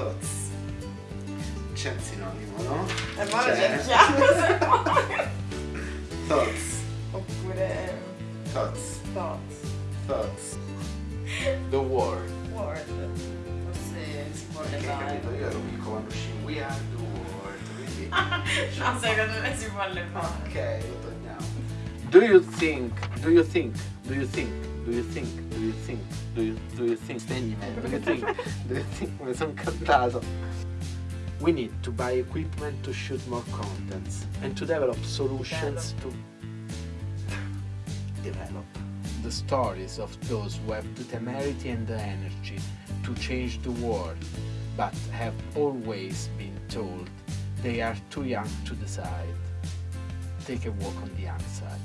Thoughts. C'è un sinonimo, no? E ma lo C'è. cerchiamo se vuoi. Thoughts. Oppure Thoughts. thoughts. Thoughts. The word. Word. Forse si può levare. Io ero piccolo quando uscì We are the world. Quindi. No, secondo me si può levare. Ok, lo togliamo. Do you think? Do you think? Do you think? Do you think? Do you think? Do you, do you think? Do you think? Do you think? Mi sono cantato. We need to buy equipment to shoot more contents and to develop solutions to develop the stories of those who have the temerity and the energy to change the world, but have always been told they are too young to decide. Take a walk on the young side.